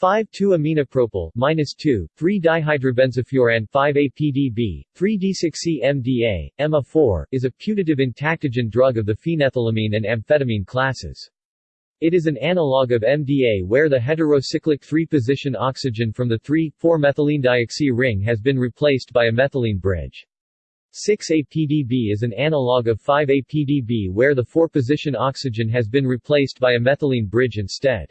5,2-aminopropyl minus 2, 3-dihydrobenzofuran 5-APDB, 3-D6C-MDA, EMA4, is a putative entactogen drug of the phenethylamine and amphetamine classes. It is an analog of MDA where the heterocyclic 3-position oxygen from the 3,4-methylenedioxy ring has been replaced by a methylene bridge. 6-APDB is an analog of 5-APDB where the 4-position oxygen has been replaced by a methylene bridge instead.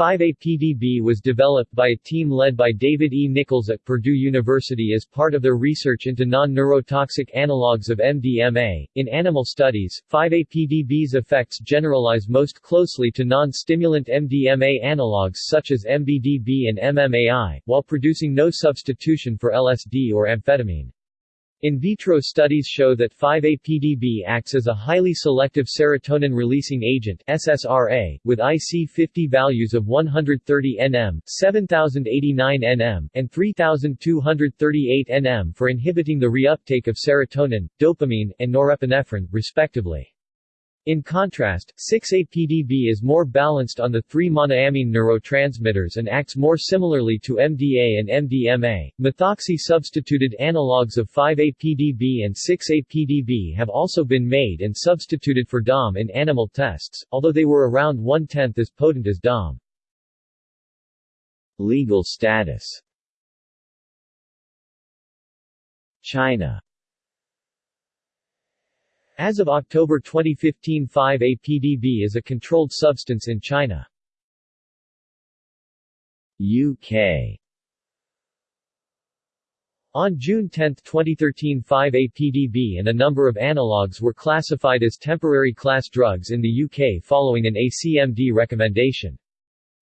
5-APDB was developed by a team led by David E. Nichols at Purdue University as part of their research into non-neurotoxic analogues of MDMA. In animal studies, 5-APDB's effects generalize most closely to non-stimulant MDMA analogues such as MBDB and MMAI, while producing no substitution for LSD or amphetamine. In vitro studies show that 5-APDB acts as a highly selective serotonin-releasing agent SSRA, with IC50 values of 130 nm, 7089 nm, and 3238 nm for inhibiting the reuptake of serotonin, dopamine, and norepinephrine, respectively. In contrast, 6-APDB is more balanced on the three monoamine neurotransmitters and acts more similarly to MDA and MDMA. Methoxy-substituted analogues of 5-APDB and 6-APDB have also been made and substituted for DOM in animal tests, although they were around one-tenth as potent as DOM. Legal status China as of October 2015 5-APDB is a controlled substance in China. UK on June 10, 2013 5-APDB and a number of analogues were classified as temporary class drugs in the UK following an ACMD recommendation.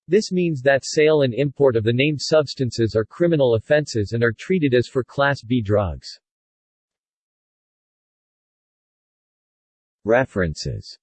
This means that sale and import of the named substances are criminal offences and are treated as for Class B drugs. References